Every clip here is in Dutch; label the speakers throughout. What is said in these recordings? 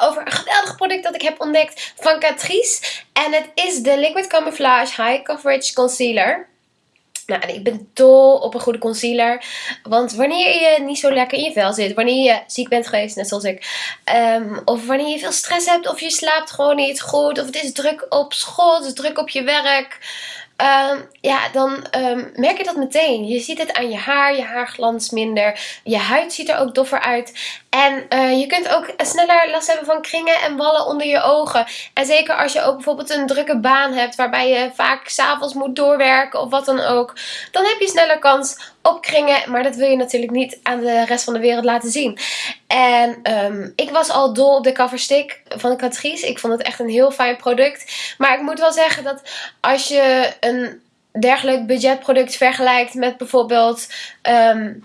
Speaker 1: over een geweldig product dat ik heb ontdekt van Catrice. En het is de Liquid Camouflage High Coverage Concealer. Nou, ik ben dol op een goede concealer. Want wanneer je niet zo lekker in je vel zit, wanneer je ziek bent geweest, net zoals ik, um, of wanneer je veel stress hebt, of je slaapt gewoon niet goed, of het is druk op school, druk op je werk, Um, ja, dan um, merk je dat meteen. Je ziet het aan je haar, je haar glanst minder. Je huid ziet er ook doffer uit. En uh, je kunt ook sneller last hebben van kringen en wallen onder je ogen. En zeker als je ook bijvoorbeeld een drukke baan hebt waarbij je vaak s'avonds moet doorwerken of wat dan ook. Dan heb je sneller kans opkringen. Maar dat wil je natuurlijk niet aan de rest van de wereld laten zien. En um, ik was al dol op de coverstick van Catrice. Ik vond het echt een heel fijn product. Maar ik moet wel zeggen dat als je een dergelijk budgetproduct vergelijkt met bijvoorbeeld um,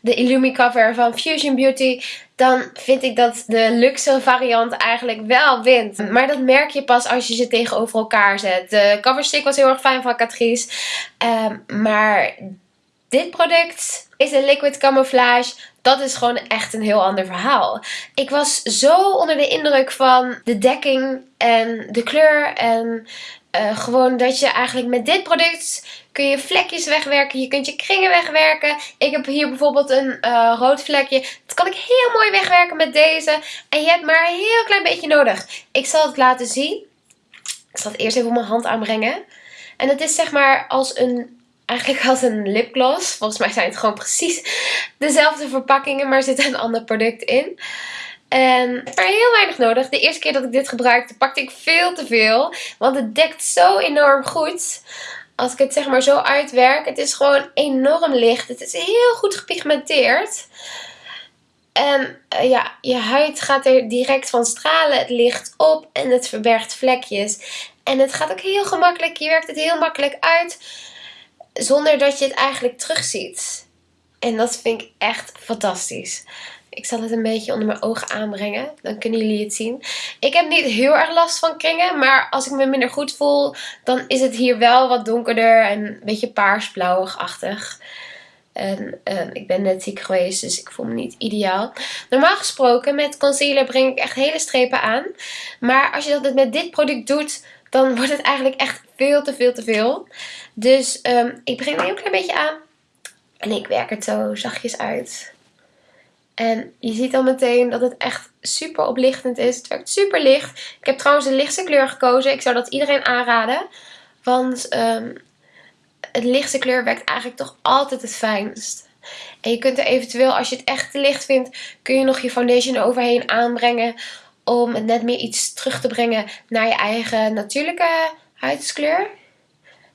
Speaker 1: de Illumi cover van Fusion Beauty, dan vind ik dat de luxe variant eigenlijk wel wint. Maar dat merk je pas als je ze tegenover elkaar zet. De coverstick was heel erg fijn van Catrice, um, maar dit product is een liquid camouflage. Dat is gewoon echt een heel ander verhaal. Ik was zo onder de indruk van de dekking en de kleur. En uh, gewoon dat je eigenlijk met dit product kun je vlekjes wegwerken. Je kunt je kringen wegwerken. Ik heb hier bijvoorbeeld een uh, rood vlekje. Dat kan ik heel mooi wegwerken met deze. En je hebt maar een heel klein beetje nodig. Ik zal het laten zien. Ik zal het eerst even op mijn hand aanbrengen. En het is zeg maar als een eigenlijk als een lipgloss. Volgens mij zijn het gewoon precies dezelfde verpakkingen, maar er zit een ander product in. En maar heel weinig nodig. De eerste keer dat ik dit gebruikte pakte ik veel te veel. Want het dekt zo enorm goed. Als ik het zeg maar zo uitwerk. Het is gewoon enorm licht. Het is heel goed gepigmenteerd. En uh, ja, je huid gaat er direct van stralen. Het licht op en het verbergt vlekjes. En het gaat ook heel gemakkelijk. Je werkt het heel makkelijk uit zonder dat je het eigenlijk terugziet. En dat vind ik echt fantastisch. Ik zal het een beetje onder mijn ogen aanbrengen. Dan kunnen jullie het zien. Ik heb niet heel erg last van kringen. Maar als ik me minder goed voel. Dan is het hier wel wat donkerder. En een beetje paars-blauwig-achtig. En uh, ik ben net ziek geweest. Dus ik voel me niet ideaal. Normaal gesproken met concealer breng ik echt hele strepen aan. Maar als je dat met dit product doet. Dan wordt het eigenlijk echt veel te veel te veel. Dus um, ik begin een heel klein beetje aan. En ik werk het zo zachtjes uit. En je ziet al meteen dat het echt super oplichtend is. Het werkt super licht. Ik heb trouwens de lichtste kleur gekozen. Ik zou dat iedereen aanraden. Want um, het lichtste kleur werkt eigenlijk toch altijd het fijnst. En je kunt er eventueel, als je het echt te licht vindt, kun je nog je foundation overheen aanbrengen. Om het net meer iets terug te brengen naar je eigen natuurlijke huidskleur.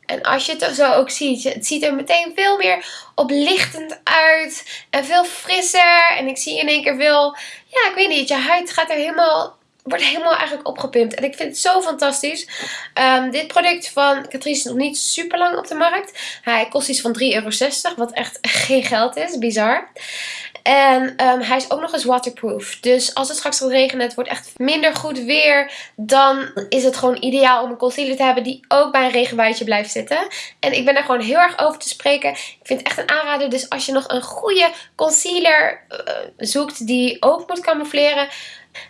Speaker 1: En als je het zo ook ziet, het ziet er meteen veel meer oplichtend uit. En veel frisser. En ik zie in één keer veel, ja ik weet niet, je huid gaat er helemaal, wordt helemaal eigenlijk opgepimpt. En ik vind het zo fantastisch. Um, dit product van Catrice is nog niet super lang op de markt. Hij kost iets van 3,60 euro, wat echt geen geld is, bizar. En um, hij is ook nog eens waterproof. Dus als het straks gaat regenen, het wordt echt minder goed weer. Dan is het gewoon ideaal om een concealer te hebben die ook bij een regenbuitje blijft zitten. En ik ben er gewoon heel erg over te spreken. Ik vind het echt een aanrader. Dus als je nog een goede concealer uh, zoekt die ook moet camoufleren.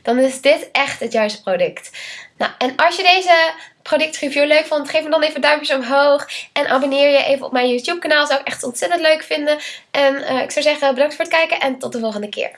Speaker 1: Dan is dit echt het juiste product. Nou, en als je deze productreview leuk vond, geef me dan even duimpjes omhoog. En abonneer je even op mijn YouTube kanaal. Zou ik echt ontzettend leuk vinden. En uh, ik zou zeggen bedankt voor het kijken en tot de volgende keer.